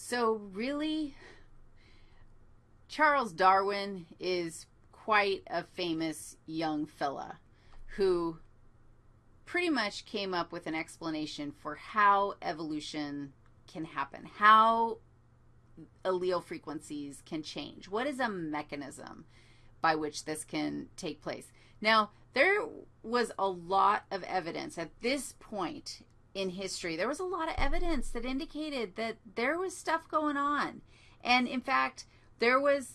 So really, Charles Darwin is quite a famous young fella who pretty much came up with an explanation for how evolution can happen, how allele frequencies can change. What is a mechanism by which this can take place? Now, there was a lot of evidence at this point in history. There was a lot of evidence that indicated that there was stuff going on. And in fact, there was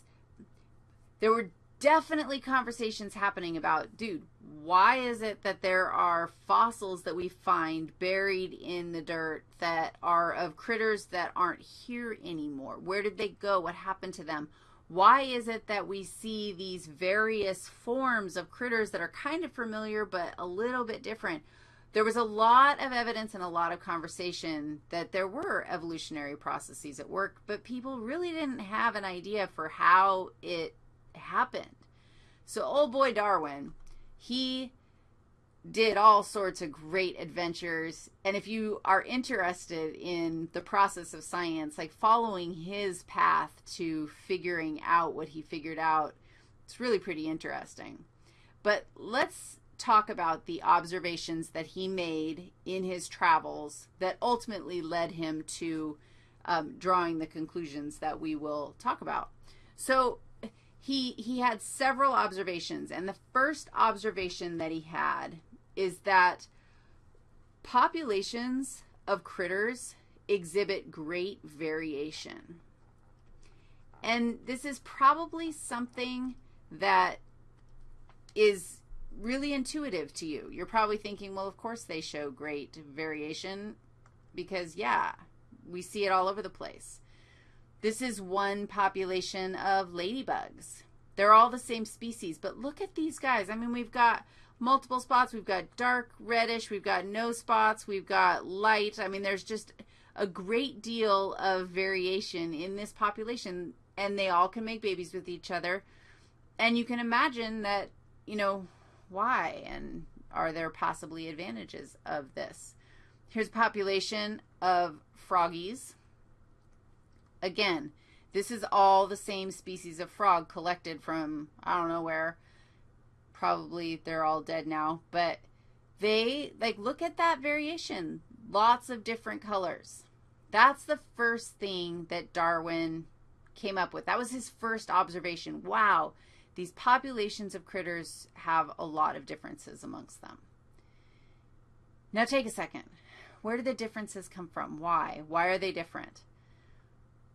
there were definitely conversations happening about, dude, why is it that there are fossils that we find buried in the dirt that are of critters that aren't here anymore? Where did they go? What happened to them? Why is it that we see these various forms of critters that are kind of familiar but a little bit different? There was a lot of evidence and a lot of conversation that there were evolutionary processes at work, but people really didn't have an idea for how it happened. So old boy Darwin, he did all sorts of great adventures. And if you are interested in the process of science, like following his path to figuring out what he figured out, it's really pretty interesting. But let's talk about the observations that he made in his travels that ultimately led him to um, drawing the conclusions that we will talk about. So he, he had several observations, and the first observation that he had is that populations of critters exhibit great variation. And this is probably something that is really intuitive to you. You're probably thinking, well, of course they show great variation because, yeah, we see it all over the place. This is one population of ladybugs. They're all the same species, but look at these guys. I mean, we've got multiple spots. We've got dark reddish. We've got no spots. We've got light. I mean, there's just a great deal of variation in this population, and they all can make babies with each other. And you can imagine that, you know, why and are there possibly advantages of this? Here's a population of froggies. Again, this is all the same species of frog collected from I don't know where. Probably they're all dead now, but they, like, look at that variation. Lots of different colors. That's the first thing that Darwin came up with. That was his first observation. Wow, these populations of critters have a lot of differences amongst them. Now take a second. Where do the differences come from? Why? Why are they different?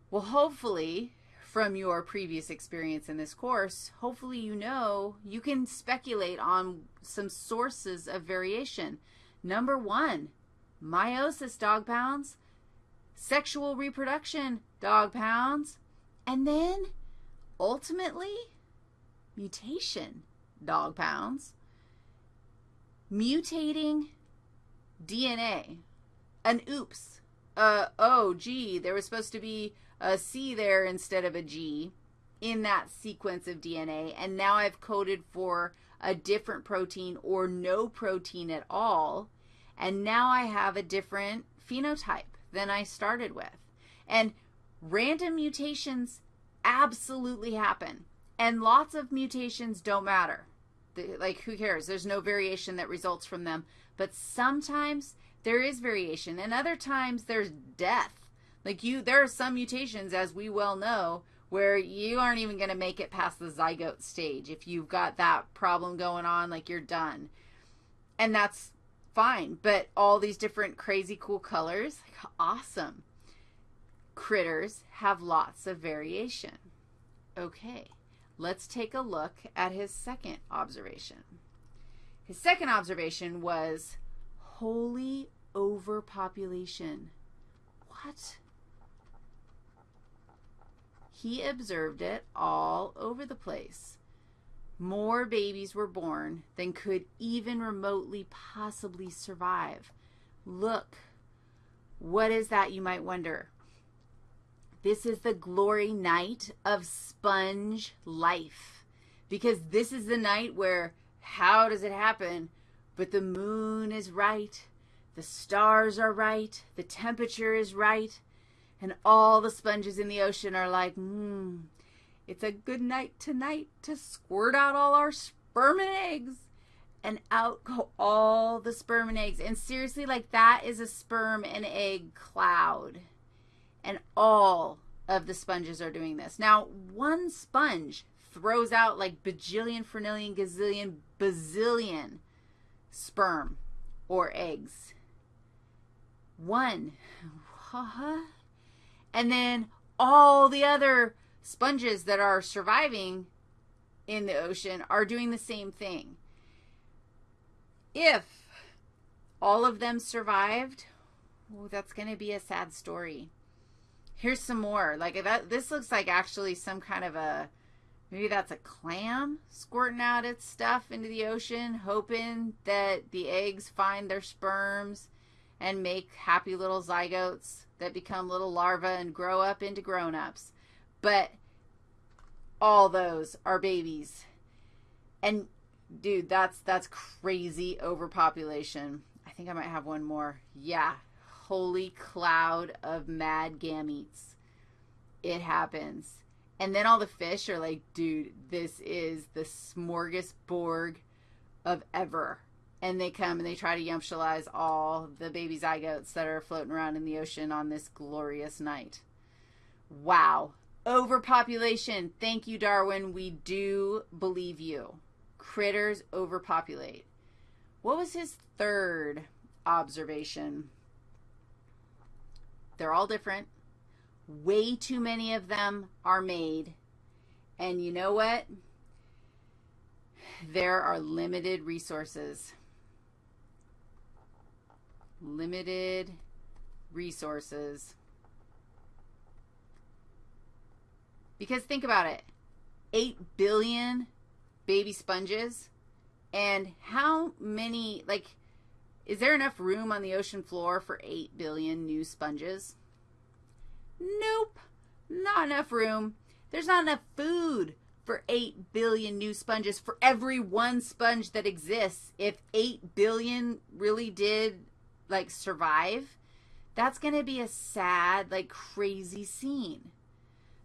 Well, hopefully, from your previous experience in this course, hopefully you know you can speculate on some sources of variation. Number one, meiosis dog pounds, sexual reproduction dog pounds, and then ultimately mutation, dog pounds, mutating DNA, an oops, uh, oh, gee, there was supposed to be a C there instead of a G in that sequence of DNA, and now I've coded for a different protein or no protein at all, and now I have a different phenotype than I started with. And random mutations absolutely happen. And lots of mutations don't matter. Like, who cares? There's no variation that results from them. But sometimes there is variation, and other times there's death. Like, you, there are some mutations, as we well know, where you aren't even going to make it past the zygote stage. If you've got that problem going on, like, you're done. And that's fine. But all these different crazy cool colors, like, awesome. Critters have lots of variation. Okay. Let's take a look at his second observation. His second observation was holy overpopulation. What? He observed it all over the place. More babies were born than could even remotely possibly survive. Look, what is that, you might wonder? This is the glory night of sponge life because this is the night where how does it happen? But the moon is right, the stars are right, the temperature is right, And all the sponges in the ocean are like, hmm, it's a good night tonight to squirt out all our sperm and eggs. And out go all the sperm and eggs. And seriously, like that is a sperm and egg cloud. And all of the sponges are doing this. Now, one sponge throws out like bajillion, fernillion, gazillion, bazillion sperm or eggs. One. And then all the other sponges that are surviving in the ocean are doing the same thing. If all of them survived, oh, that's going to be a sad story. Here's some more. Like that this looks like actually some kind of a maybe that's a clam squirting out its stuff into the ocean hoping that the eggs find their sperms and make happy little zygotes that become little larvae and grow up into grown-ups. But all those are babies. And dude, that's that's crazy overpopulation. I think I might have one more. Yeah. Holy cloud of mad gametes. It happens. And then all the fish are like, dude, this is the smorgasbord of ever and they come and they try to yumptialize all the baby zygotes that are floating around in the ocean on this glorious night. Wow. Overpopulation. Thank you, Darwin. We do believe you. Critters overpopulate. What was his third observation? They're all different. Way too many of them are made. And you know what? There are limited resources limited resources. Because think about it 8 billion baby sponges, and how many, like, is there enough room on the ocean floor for 8 billion new sponges? Nope, not enough room. There's not enough food for 8 billion new sponges for every one sponge that exists. If 8 billion really did like survive, that's going to be a sad, like crazy scene.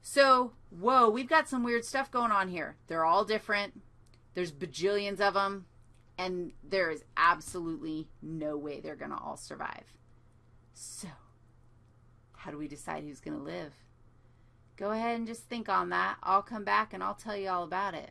So, whoa, we've got some weird stuff going on here. They're all different. There's bajillions of them, and there is absolutely no way they're going to all survive. So, how do we decide who's going to live? Go ahead and just think on that. I'll come back and I'll tell you all about it.